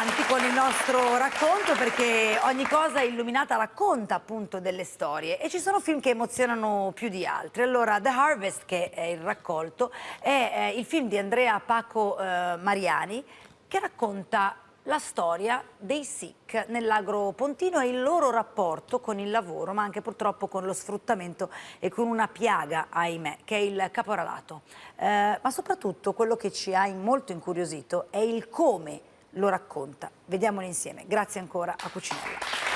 avanti con il nostro racconto perché ogni cosa illuminata racconta appunto delle storie e ci sono film che emozionano più di altri. Allora The Harvest, che è il raccolto, è eh, il film di Andrea Paco eh, Mariani che racconta la storia dei Sikh nell'agro pontino e il loro rapporto con il lavoro, ma anche purtroppo con lo sfruttamento e con una piaga, ahimè, che è il caporalato. Eh, ma soprattutto quello che ci ha molto incuriosito è il come lo racconta. Vediamolo insieme. Grazie ancora a Cucinella.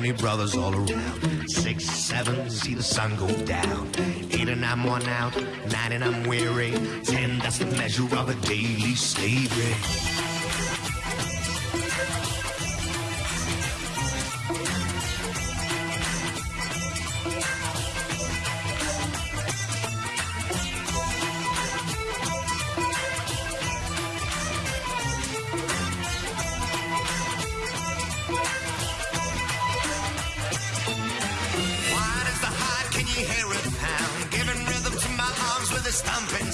Many brothers all around. Six, seven, see the sun go down. Eight and I'm worn out. Nine and I'm weary. Ten, that's the measure of a daily slavery.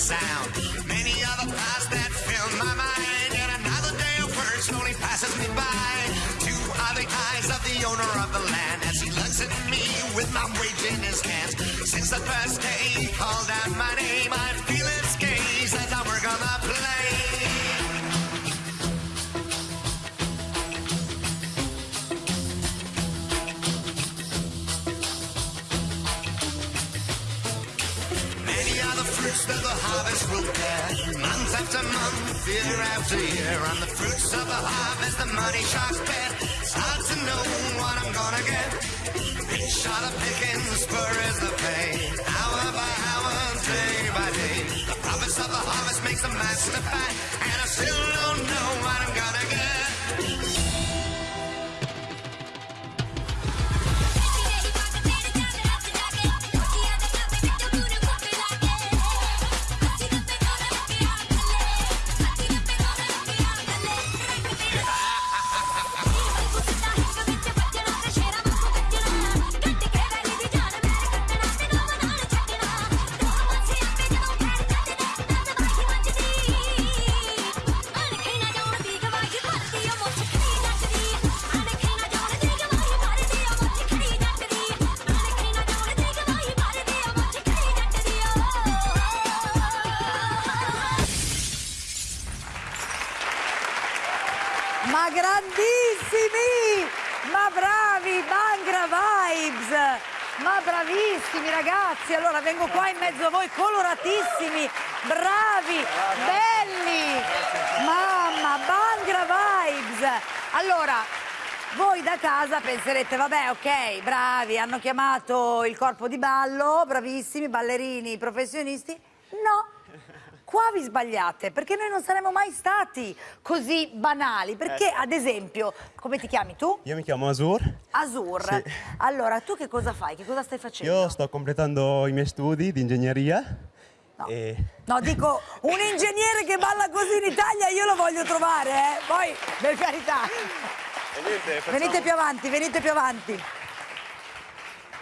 Sound. Many other thoughts that fill my mind, and another day of work slowly passes me by. Two are the eyes of the owner of the land as he looks at me with my wage in his hands. Since the first day he called out my name, I feel fruits that the harvest will bear. Month after month, year after year. On the fruits of the harvest, the money sharks bet. It's hard to know what I'm gonna get. Each shot of picking, spur is the pay. Hour by hour, day by day. The promise of the harvest makes the master fat. And I still don't know what I'm gonna get. Ma grandissimi! Ma bravi! Bangra Vibes! Ma bravissimi ragazzi! Allora vengo qua in mezzo a voi coloratissimi, bravi, belli! Mamma, Bangra Vibes! Allora, voi da casa penserete, vabbè, ok, bravi, hanno chiamato il corpo di ballo, bravissimi, ballerini, professionisti. No, qua vi sbagliate, perché noi non saremmo mai stati così banali. Perché, eh. ad esempio, come ti chiami tu? Io mi chiamo Azur. Azur. Sì. Allora, tu che cosa fai? Che cosa stai facendo? Io sto completando i miei studi di ingegneria. No. E... no, dico, un ingegnere che balla così in Italia io lo voglio trovare, eh? Poi, per carità. Niente, facciamo... Venite più avanti, venite più avanti.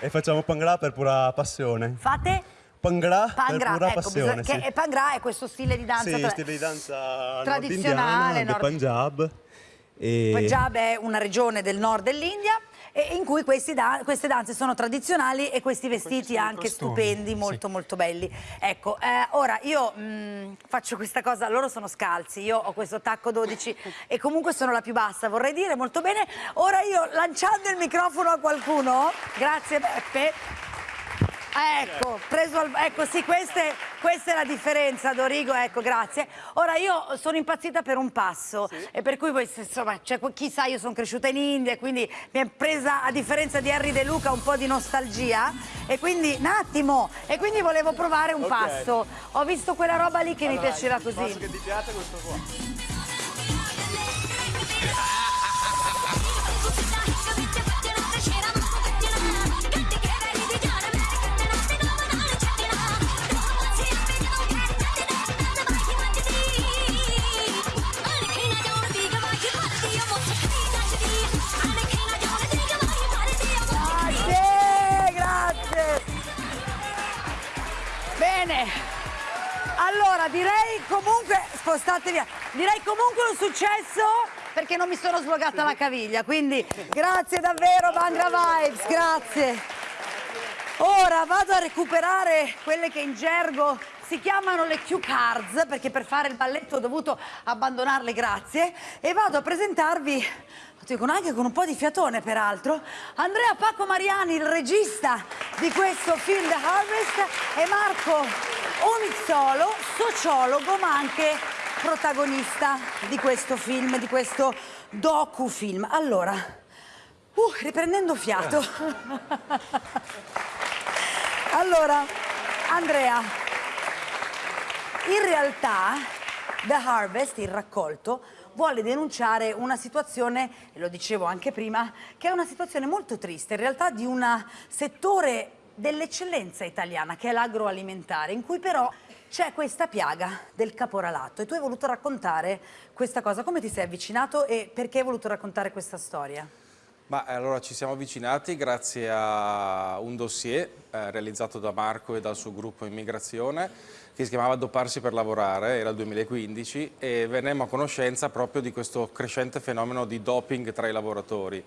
E facciamo pangra per pura passione. Fate? Pangra, Pangra per pura ecco, passione. Bisogna, sì. Pangra è questo stile di danza sì, tra... stile di danza tradizionale nord Punjab. E... Punjab è una regione del nord dell'India in cui da queste danze sono tradizionali e questi vestiti anche costumi. stupendi, molto sì. molto belli. Ecco, eh, ora io mh, mm, faccio questa cosa, loro sono scalzi, io ho questo tacco 12 e comunque sono la più bassa, vorrei dire molto bene. Ora io lanciando il microfono a qualcuno, grazie Beppe, Ecco, preso al... ecco sì, queste, questa è la differenza, Dorigo, ecco, grazie. Ora io sono impazzita per un passo sì. e per cui poi, insomma, cioè, chissà, io sono cresciuta in India quindi mi è presa, a differenza di Harry De Luca, un po' di nostalgia e quindi, un attimo, e quindi volevo provare un okay. passo. Ho visto quella roba lì che allora, mi piacerà così. Passo che ti piace è questo qua. Direi comunque, spostate via, direi comunque un successo perché non mi sono slogata la caviglia, quindi grazie davvero Bangra Vibes, grazie. Ora vado a recuperare quelle che in gergo si chiamano le cue cards perché per fare il balletto ho dovuto abbandonarle, grazie, e vado a presentarvi con anche con un po' di fiatone peraltro, Andrea Paco Mariani, il regista di questo film The Harvest, e Marco Omizzolo, sociologo ma anche protagonista di questo film, di questo docu-film. Allora, uh, riprendendo fiato. allora, Andrea, in realtà The Harvest, il raccolto, vuole denunciare una situazione, e lo dicevo anche prima, che è una situazione molto triste, in realtà di un settore dell'eccellenza italiana, che è l'agroalimentare, in cui però c'è questa piaga del caporalato e tu hai voluto raccontare questa cosa. Come ti sei avvicinato e perché hai voluto raccontare questa storia? Ma allora ci siamo avvicinati grazie a un dossier eh, realizzato da Marco e dal suo gruppo Immigrazione che si chiamava Dopparsi per lavorare, era il 2015 e vennemmo a conoscenza proprio di questo crescente fenomeno di doping tra i lavoratori.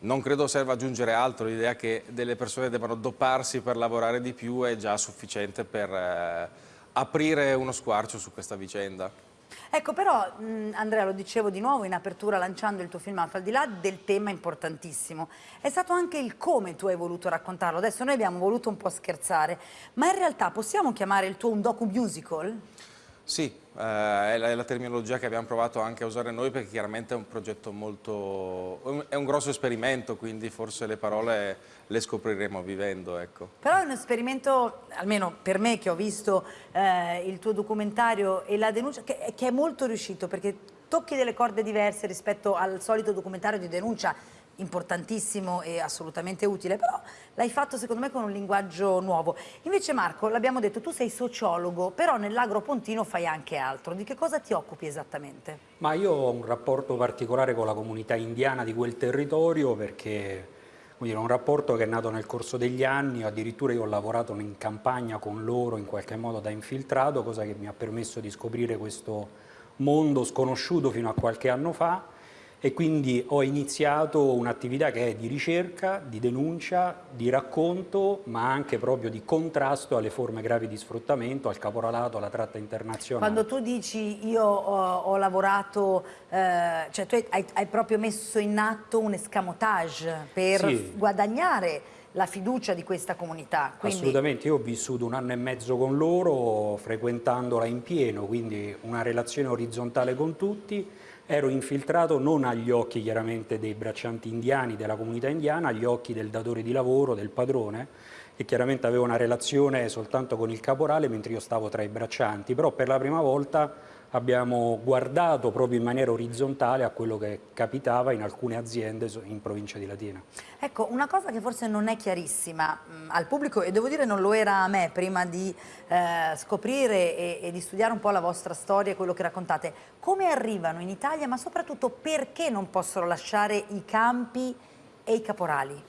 Non credo serva aggiungere altro, l'idea che delle persone debbano doparsi per lavorare di più è già sufficiente per eh, aprire uno squarcio su questa vicenda. Ecco, però, Andrea, lo dicevo di nuovo in apertura lanciando il tuo filmato, al di là del tema importantissimo, è stato anche il come tu hai voluto raccontarlo. Adesso noi abbiamo voluto un po' scherzare, ma in realtà possiamo chiamare il tuo un docu-musical? Sì, eh, è, la, è, la, terminologia che abbiamo provato anche a usare noi perché chiaramente è un progetto molto... è un grosso esperimento, quindi forse le parole le scopriremo vivendo. Ecco. Però è un esperimento, almeno per me che ho visto eh, il tuo documentario e la denuncia, che, che è molto riuscito perché tocchi delle corde diverse rispetto al solito documentario di denuncia importantissimo e assolutamente utile, però l'hai fatto secondo me con un linguaggio nuovo. Invece Marco, l'abbiamo detto, tu sei sociologo, però nell'agro pontino fai anche altro. Di che cosa ti occupi esattamente? Ma io ho un rapporto particolare con la comunità indiana di quel territorio perché è un rapporto che è nato nel corso degli anni, addirittura io ho lavorato in campagna con loro in qualche modo da infiltrato, cosa che mi ha permesso di scoprire questo mondo sconosciuto fino a qualche anno fa e quindi ho iniziato un'attività che è di ricerca, di denuncia, di racconto, ma anche proprio di contrasto alle forme gravi di sfruttamento, al caporalato, alla tratta internazionale. Quando tu dici io ho, ho lavorato, eh, cioè tu hai, hai, proprio messo in atto un escamotage per sì. guadagnare la fiducia di questa comunità. Quindi... Assolutamente, io ho vissuto un anno e mezzo con loro, frequentandola in pieno, quindi una relazione orizzontale con tutti, ero infiltrato non agli occhi chiaramente dei braccianti indiani, della comunità indiana, agli occhi del datore di lavoro, del padrone, che chiaramente aveva una relazione soltanto con il caporale mentre io stavo tra i braccianti, però per la prima volta abbiamo guardato proprio in maniera orizzontale a quello che capitava in alcune aziende in provincia di Latina. Ecco, una cosa che forse non è chiarissima mh, mm, al pubblico e devo dire non lo era a me prima di eh, scoprire e, e, di studiare un po' la vostra storia e quello che raccontate, come arrivano in Italia ma soprattutto perché non possono lasciare i campi e i caporali?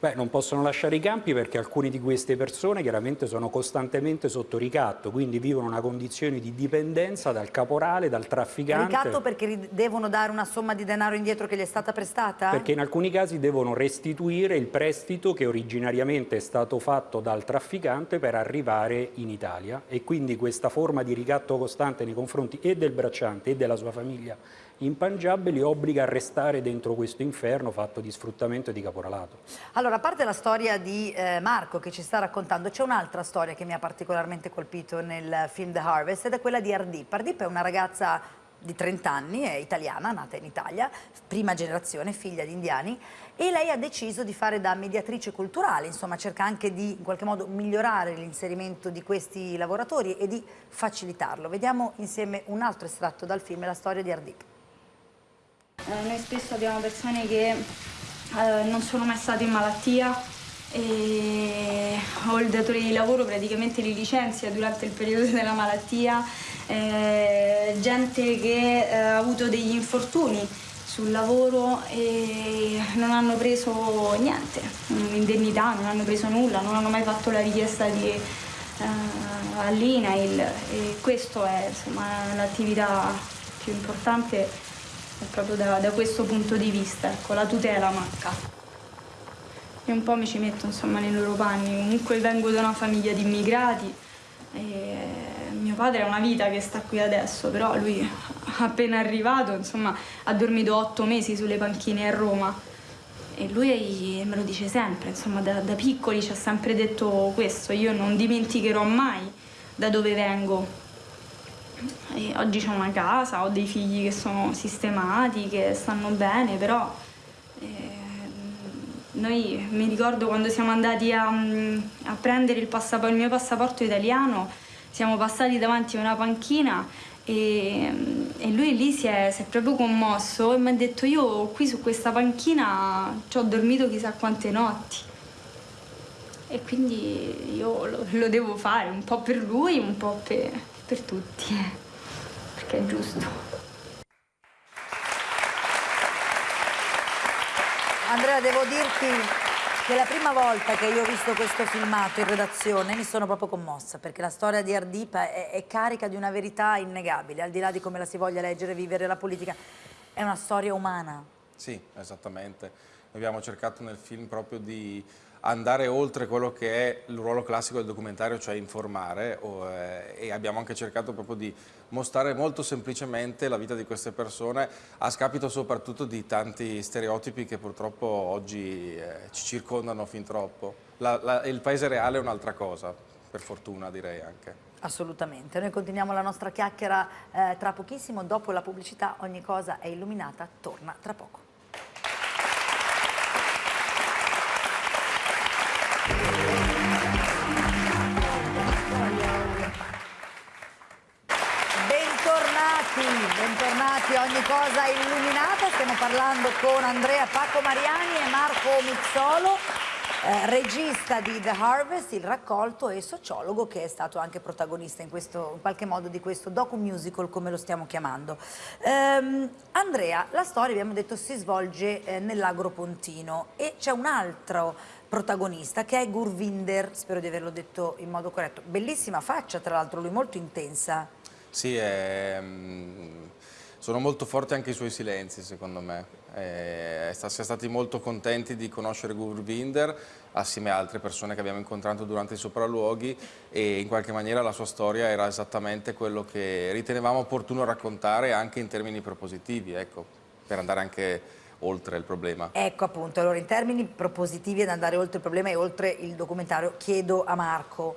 Beh, non possono lasciare i campi perché alcune di queste persone chiaramente sono costantemente sotto ricatto, quindi vivono una condizione di dipendenza dal caporale, dal trafficante. Ricatto perché devono dare una somma di denaro indietro che gli è stata prestata? Perché in alcuni casi devono restituire il prestito che originariamente è stato fatto dal trafficante per arrivare in Italia e quindi questa forma di ricatto costante nei confronti e del bracciante e della sua famiglia Punjab li obbliga a restare dentro questo inferno fatto di sfruttamento e di caporalato. Allora, a parte la storia di eh, Marco che ci sta raccontando, c'è un'altra storia che mi ha particolarmente colpito nel film The Harvest ed è quella di Ardip. Ardip è una ragazza di 30 anni, è italiana, nata in Italia, prima generazione, figlia di indiani, e lei ha deciso di fare da mediatrice culturale, insomma cerca anche di in qualche modo migliorare l'inserimento di questi lavoratori e di facilitarlo. Vediamo insieme un altro estratto dal film, la storia di Ardip. Eh, noi spesso abbiamo persone che eh, non sono mai state in malattia e, o il datore di lavoro praticamente li licenzia durante il periodo della malattia, eh, gente che eh, ha avuto degli infortuni sul lavoro e non hanno preso niente, indennità, non hanno preso nulla, non hanno mai fatto la richiesta di eh, all'INAIL. E questo è l'attività più importante proprio da, da, questo punto di vista, ecco, la tutela manca. E un po' mi ci metto insomma nei loro panni, comunque vengo da una famiglia di immigrati e mio padre ha una vita che sta qui adesso, però lui appena arrivato insomma ha dormito otto mesi sulle panchine a Roma e lui me lo dice sempre, insomma da, da piccoli ci ha sempre detto questo, io non dimenticherò mai da dove vengo. E oggi ho una casa, ho dei figli che sono sistemati, che stanno bene, però eh, noi mi ricordo quando siamo andati a, a prendere il, il mio passaporto italiano, siamo passati davanti a una panchina e, e lui lì si è, si è, proprio commosso e mi ha detto io qui su questa panchina ci ho dormito chissà quante notti. E quindi io lo, lo devo fare un po' per lui, un po' per, per tutti, perché è giusto. Andrea, devo dirti che la prima volta che io ho visto questo filmato in redazione mi sono proprio commossa perché la storia di Ardipa è, è carica di una verità innegabile, al di là di come la si voglia leggere, vivere la politica, è una storia umana. Sì, esattamente. Abbiamo cercato nel film proprio di andare oltre quello che è il ruolo classico del documentario, cioè informare, o, eh, e abbiamo anche cercato proprio di mostrare molto semplicemente la vita di queste persone a scapito soprattutto di tanti stereotipi che purtroppo oggi eh, ci circondano fin troppo. La, la, il paese reale è un'altra cosa, per fortuna direi anche. Assolutamente, noi continuiamo la nostra chiacchiera eh, tra pochissimo, dopo la pubblicità ogni cosa è illuminata, torna tra poco. Cosa Illuminata, stiamo parlando con Andrea Paco Mariani e Marco Mizzolo, eh, regista di The Harvest, il raccolto e sociologo che è stato anche protagonista in, questo, in qualche modo di questo docu-musical come lo stiamo chiamando. Ehm, Andrea, la storia abbiamo detto si svolge eh, nell'Agropontino e c'è un altro protagonista che è Gurvinder, spero di averlo detto in modo corretto, bellissima faccia tra l'altro, lui molto intensa. Sì, è, mm, sono molto forti anche i suoi silenzi secondo me. Eh, siamo stati molto contenti di conoscere Gurvinder assieme a altre persone che abbiamo incontrato durante i sopralluoghi e in qualche maniera la sua storia era esattamente quello che ritenevamo opportuno raccontare anche in termini propositivi, ecco, per andare anche oltre il problema. Ecco appunto, allora in termini propositivi ad andare oltre il problema e oltre il documentario chiedo a Marco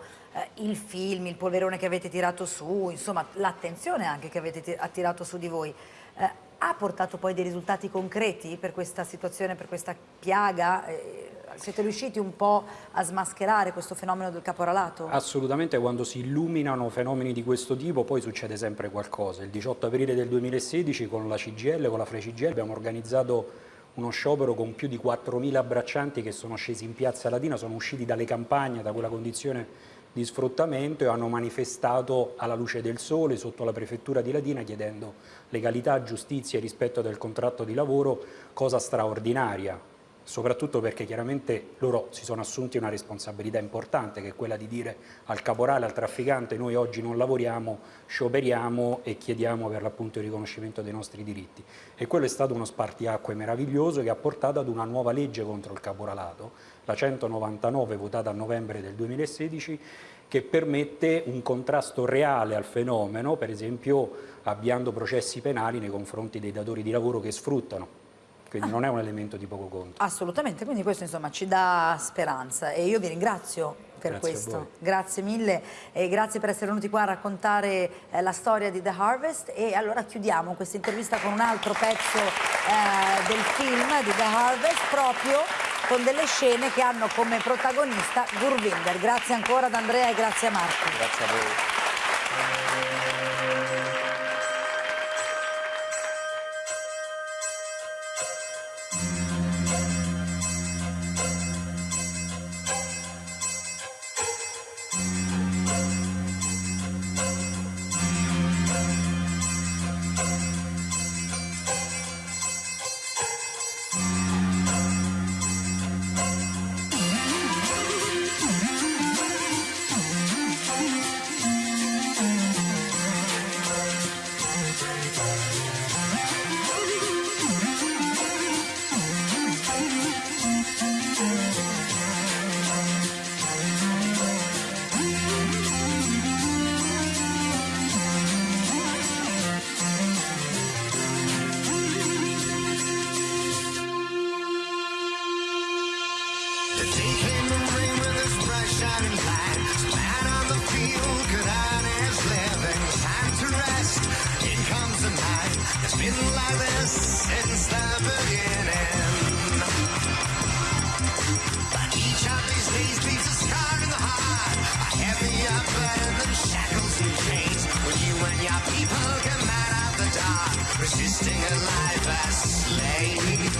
il film, il polverone che avete tirato su, insomma l'attenzione anche che avete attirato su di voi, eh, ha portato poi dei risultati concreti per questa situazione, per questa piaga? Eh, siete riusciti un po' a smascherare questo fenomeno del caporalato? Assolutamente, quando si illuminano fenomeni di questo tipo poi succede sempre qualcosa. Il 18 aprile del 2016 con la CGL, con la FreCGL abbiamo organizzato uno sciopero con più di 4.000 abbraccianti che sono scesi in piazza Latina, sono usciti dalle campagne, da quella condizione di sfruttamento e hanno manifestato alla luce del sole sotto la prefettura di Latina chiedendo legalità, giustizia e rispetto del contratto di lavoro, cosa straordinaria, soprattutto perché chiaramente loro si sono assunti una responsabilità importante che è quella di dire al caporale, al trafficante noi oggi non lavoriamo, scioperiamo e chiediamo per l'appunto il riconoscimento dei nostri diritti. E quello è stato uno spartiacque meraviglioso che ha portato ad una nuova legge contro il caporalato la 199 votata a novembre del 2016 che permette un contrasto reale al fenomeno, per esempio avviando processi penali nei confronti dei datori di lavoro che sfruttano quindi ah. non è un elemento di poco conto. Assolutamente, quindi questo insomma ci dà speranza e io vi ringrazio per grazie questo. Grazie mille e grazie per essere venuti qua a raccontare eh, la storia di The Harvest e allora chiudiamo questa intervista con un altro pezzo eh, del film di The Harvest proprio con delle scene che hanno come protagonista Gurvinder. Grazie ancora ad Andrea e grazie a Marco. Grazie a voi. your people come out of the dark, resisting a life as slaves.